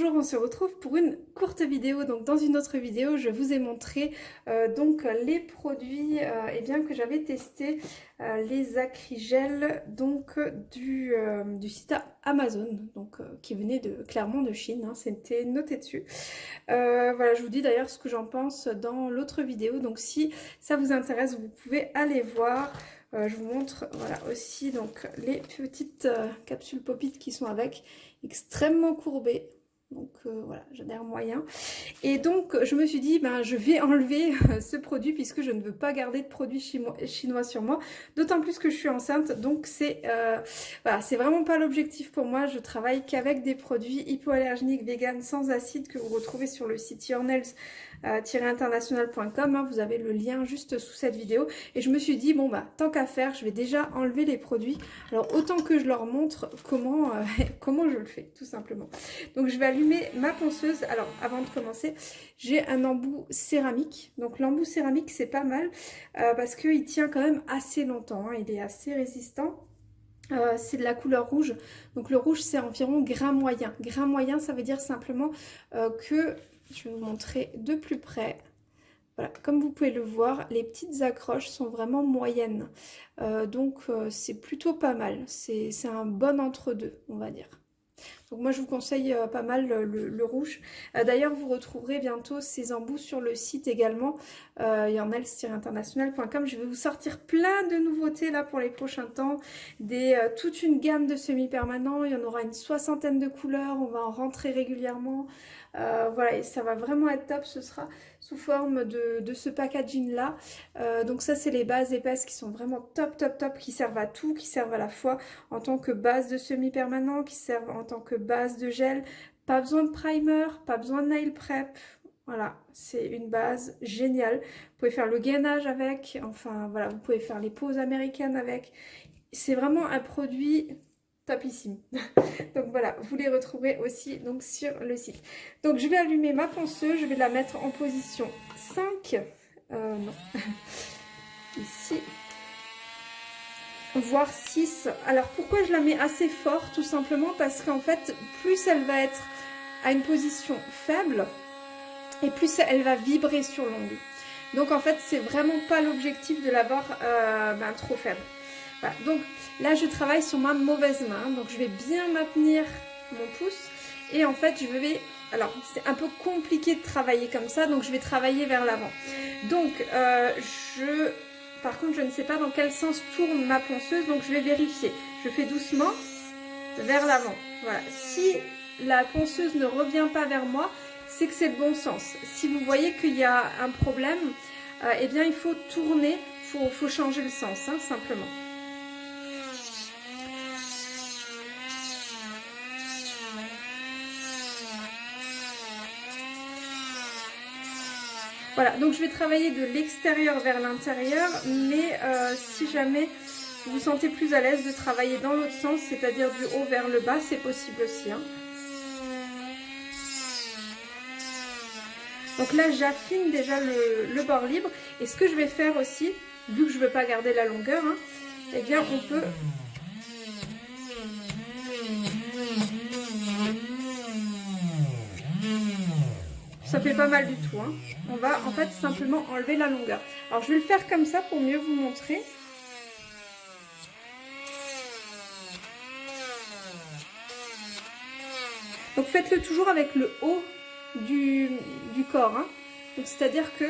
Bonjour, on se retrouve pour une courte vidéo. Donc dans une autre vidéo, je vous ai montré euh, donc les produits euh, eh bien, que j'avais testés, euh, les acrygels donc du, du site Amazon, donc qui venait de clairement de Chine, hein, c'était noté dessus. voilà, je vous dis d'ailleurs ce que j'en pense dans l'autre vidéo. Donc si ça vous intéresse, vous pouvez aller voir. je vous montre voilà aussi donc les petites capsules pop-it qui sont avec extrêmement courbées donc euh, voilà, j'adhère moyen. Et donc je me suis dit, ben, je vais enlever euh, ce produit puisque je ne veux pas garder de produits chinois sur moi. D'autant plus que je suis enceinte, donc c'est euh, voilà, c'est vraiment pas l'objectif pour moi. Je travaille qu'avec des produits hypoallergéniques vegan sans acide que vous retrouvez sur le site Yournels international.com. Hein, vous avez le lien juste sous cette vidéo. Et je me suis dit, bon bah tant qu'à faire, je vais déjà enlever les produits. Alors autant que je leur montre comment, comment je le fais, tout simplement. Donc je vais allumer ma ponceuse. Alors avant de commencer, j'ai un embout céramique. Donc l'embout céramique, c'est pas mal euh, parce qu'il tient quand même assez longtemps. Hein. il est assez résistant. Euh, c'est de la couleur rouge, donc le rouge c'est environ grain moyen. Grain moyen ça veut dire simplement que je vais vous montrer de plus près. Voilà, comme vous pouvez le voir, les petites accroches sont vraiment moyennes. Euh, donc euh, c'est plutôt pas mal. C'est un bon entre-deux, on va dire. Donc moi je vous conseille euh, pas mal le, rouge. D'ailleurs vous retrouverez bientôt ces embouts sur le site également. Euh, internationalcom Je vais vous sortir plein de nouveautés là pour les prochains temps. Des, toute une gamme de semi-permanents. Il y en aura une soixantaine de couleurs. On va en rentrer régulièrement. Euh, voilà, et ça va vraiment être top. Ce sera sous forme de, ce packaging là. Euh, donc ça, c'est les bases épaisses qui sont vraiment top, top, top, qui servent à tout, qui servent à la fois en tant que base de semi-permanent, qui servent en tant que base de gel. Pas besoin de primer, pas besoin de nail prep. Voilà, c'est une base géniale. Vous pouvez faire le gainage avec, enfin voilà, vous pouvez faire les poses américaines avec. C'est vraiment un produit topissime. donc voilà, vous les retrouverez aussi donc sur le site. Donc je vais allumer ma ponceuse, je vais la mettre en position 5. Euh, non. Ici. Voire 6. Alors pourquoi je la mets assez fort Tout simplement parce qu'en fait, plus elle va être à une position faible, et plus elle va vibrer sur l'ongle. Donc en fait, c'est vraiment pas l'objectif de l'avoir euh, ben, trop faible. Donc là, je travaille sur ma mauvaise main. Donc je vais bien maintenir mon pouce. Et en fait, je vais... Alors, c'est un peu compliqué de travailler comme ça. Donc je vais travailler vers l'avant. Donc, euh, je... Par contre, je ne sais pas dans quel sens tourne ma ponceuse. Donc je vais vérifier. Je fais doucement vers l'avant. Voilà. Si la ponceuse ne revient pas vers moi, c'est que c'est le bon sens. Si vous voyez qu'il y a un problème, euh, eh bien il faut tourner, il faut, changer le sens, hein, simplement. Voilà, donc je vais travailler de l'extérieur vers l'intérieur, mais euh, si jamais vous vous sentez plus à l'aise de travailler dans l'autre sens, c'est-à-dire du haut vers le bas, c'est possible aussi. Hein. Donc là, j'affine déjà le, bord libre. Et ce que je vais faire aussi, vu que je ne veux pas garder la longueur, hein, eh bien, on peut Fait pas mal du tout. Hein. On va en fait simplement enlever la longueur. Alors je vais le faire comme ça pour mieux vous montrer. Donc faites-le toujours avec le haut du, corps. Hein. C'est-à-dire que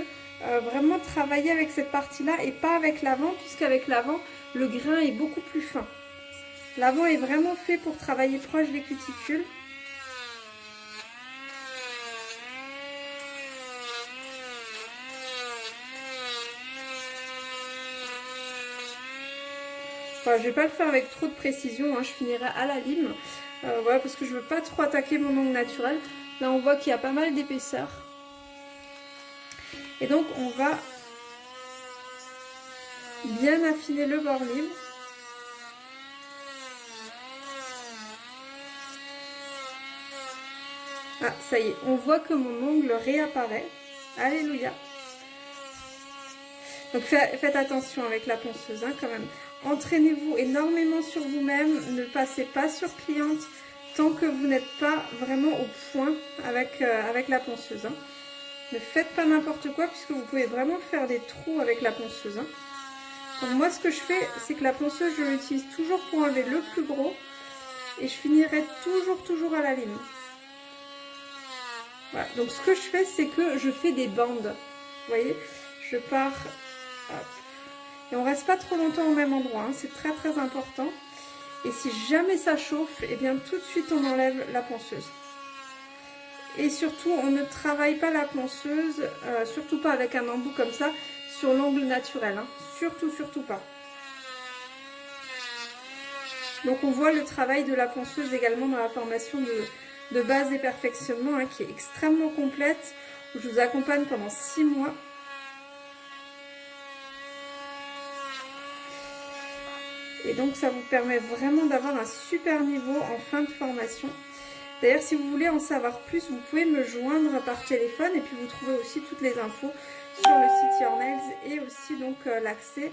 euh, vraiment travailler avec cette partie-là et pas avec l'avant, puisqu'avec l'avant, le grain est beaucoup plus fin. L'avant est vraiment fait pour travailler proche des cuticules. Je je vais pas le faire avec trop de précision, hein. je finirai à la lime. Euh, voilà, parce que je veux pas trop attaquer mon ongle naturel. Là, on voit qu'il y a pas mal d'épaisseur. Et donc, on va bien affiner le bord libre. Ah, ça y est, on voit que mon ongle réapparaît. Alléluia. Donc faites attention avec la ponceuse hein, quand même. Entraînez-vous énormément sur vous-même, ne passez pas sur cliente. tant que vous n'êtes pas vraiment au point avec, euh, avec la ponceuse. Hein. Ne faites pas n'importe quoi puisque vous pouvez vraiment faire des trous avec la ponceuse. Hein. Donc moi ce que je fais, c'est que la ponceuse, je l'utilise toujours pour enlever le plus gros et je finirai toujours, toujours à la lime. Voilà, donc ce que je fais, c'est que je fais des bandes. Vous voyez, je pars, et on reste pas trop longtemps au même endroit, hein. c'est très très important. Et si jamais ça chauffe, et eh bien tout de suite on enlève la ponceuse. Et surtout, on ne travaille pas la ponceuse, euh, surtout pas avec un embout comme ça, sur l'angle naturel. Hein. Surtout, surtout pas. Donc on voit le travail de la ponceuse également dans la formation de, base et perfectionnement hein, qui est extrêmement complète. Je vous accompagne pendant 6 mois. Et donc ça vous permet vraiment d'avoir un super niveau en fin de formation. D'ailleurs, si vous voulez en savoir plus, vous pouvez me joindre par téléphone et puis vous trouvez aussi toutes les infos sur le site Your Nails et aussi donc euh, l'accès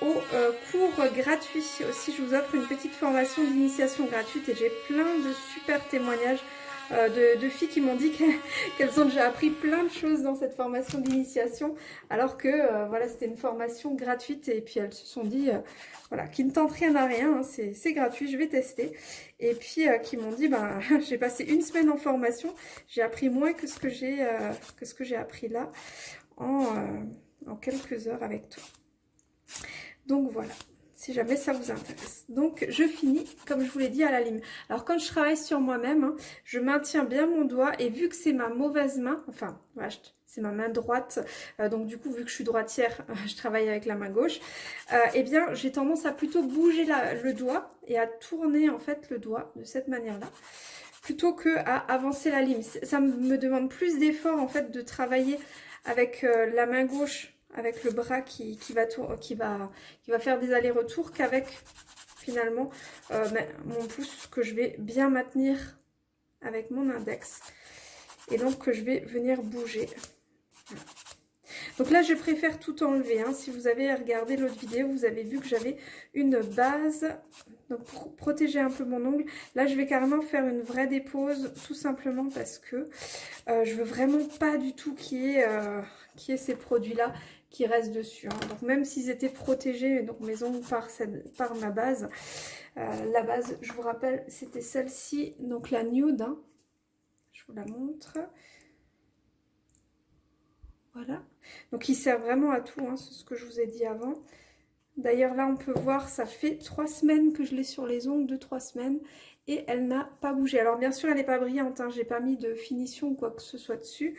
au euh, cours gratuit. Aussi, je vous offre une petite formation d'initiation gratuite et j'ai plein de super témoignages euh, de, filles qui m'ont dit qu'elles ont déjà appris plein de choses dans cette formation d'initiation alors que euh, voilà c'était une formation gratuite et puis elles se sont dit voilà qui ne tentent rien à rien, hein, c'est gratuit, je vais tester et puis qui m'ont dit ben j'ai passé une semaine en formation, j'ai appris moins que ce que j'ai que ce que j'ai appris là en quelques heures avec toi. Donc voilà, si jamais ça vous intéresse. Donc je finis, comme je vous l'ai dit, à la lime. Alors quand je travaille sur moi-même, hein, je maintiens bien mon doigt et vu que c'est ma mauvaise main, enfin, c'est ma main droite, euh, donc du coup vu que je suis droitière, je travaille avec la main gauche, euh, eh bien j'ai tendance à plutôt bouger le doigt et à tourner en fait le doigt de cette manière-là plutôt que à avancer la lime. Ça me demande plus d'effort en fait de travailler avec euh, la main gauche avec le bras qui, va, qui, va, qui va faire des allers-retours qu'avec finalement euh, mon pouce que je vais bien maintenir avec mon index et donc que je vais venir bouger. Donc là, je préfère tout enlever. Hein. Si vous avez regardé l'autre vidéo, vous avez vu que j'avais une base donc pour protéger un peu mon ongle. Là, je vais carrément faire une vraie dépose, tout simplement parce que euh, je veux vraiment pas du tout qu'il y, ait euh, ces produits-là qui restent dessus. Hein. Donc même s'ils étaient protégés, donc mes ongles par, ma base, euh, la base, je vous rappelle, c'était celle-ci, donc la nude. Hein. Je vous la montre. Voilà. Donc il sert vraiment à tout, hein, c'est ce que je vous ai dit avant. D'ailleurs là on peut voir, ça fait trois semaines que je l'ai sur les ongles, deux trois semaines et elle n'a pas bougé. Alors bien sûr elle n'est pas brillante, hein, j'ai pas mis de finition ou quoi que ce soit dessus.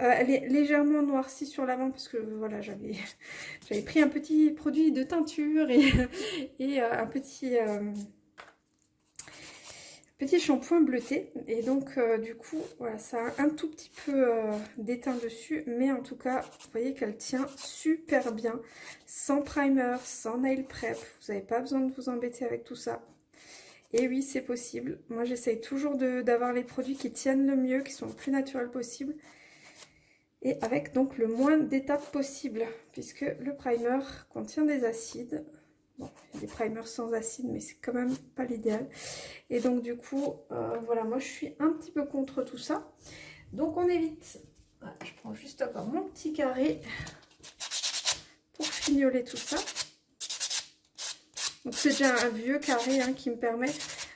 Euh, elle est légèrement noircie sur l'avant parce que voilà j'avais pris un petit produit de teinture et, et euh, un petit... Euh, petit shampoing bleuté et donc du coup voilà ça a un tout petit peu d'éteint dessus mais en tout cas vous voyez qu'elle tient super bien sans primer, sans nail prep vous n'avez pas besoin de vous embêter avec tout ça et oui, c'est possible. Moi, j'essaye toujours d'avoir les produits qui tiennent le mieux, qui sont le plus naturels possible. Et avec donc le moins d'étapes possible, puisque le primer contient des acides. Des primers sans acide, mais c'est quand même pas l'idéal. Et donc du coup, euh, voilà, moi je suis un petit peu contre tout ça. Donc on évite. je prends juste encore mon petit carré pour fignoler tout ça. Donc c'est déjà un vieux carré hein, qui me permet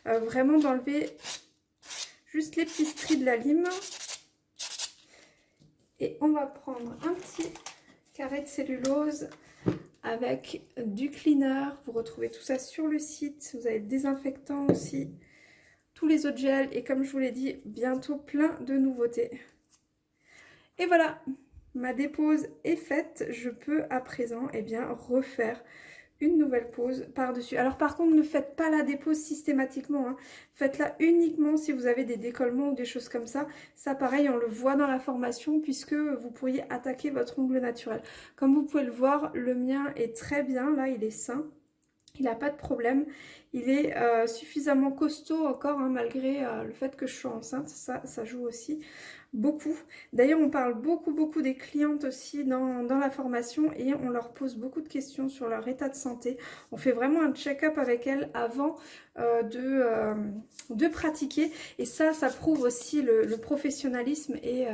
euh, vraiment d'enlever juste les petits stries de la lime. Et on va prendre un petit carré de cellulose avec du cleaner. Vous retrouvez tout ça sur le site. Vous avez le désinfectant aussi, tous les autres gels. Et comme je vous l'ai dit, bientôt plein de nouveautés. Et voilà, ma dépose est faite. Je peux à présent eh bien, refaire une nouvelle pause par-dessus. Alors par contre, ne faites pas la dépose systématiquement. Hein. Faites-la uniquement si vous avez des décollements ou des choses comme ça. Ça, pareil, on le voit dans la formation puisque vous pourriez attaquer votre ongle naturel. Comme vous pouvez le voir, le mien est très bien. Là, il est sain. Il n'a pas de problème. Il est euh, suffisamment costaud encore, hein, malgré euh, le fait que je sois enceinte. Ça, ça joue aussi beaucoup. D'ailleurs, on parle beaucoup, beaucoup des clientes aussi dans, la formation et on leur pose beaucoup de questions sur leur état de santé. On fait vraiment un check-up avec elles avant de, de pratiquer. Et ça, ça prouve aussi le, professionnalisme et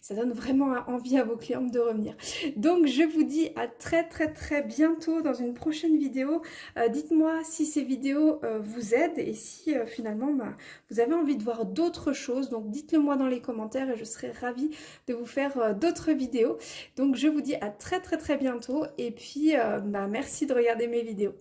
ça donne vraiment envie à vos clientes de revenir. Donc je vous dis à très très très bientôt dans une prochaine vidéo. Dites-moi si ces vidéos vous aident et si finalement bah, vous avez envie de voir d'autres choses. Donc dites-le moi dans les commentaires et je serai ravie de vous faire d'autres vidéos. Donc je vous dis à très très très bientôt et puis bah, merci de regarder mes vidéos.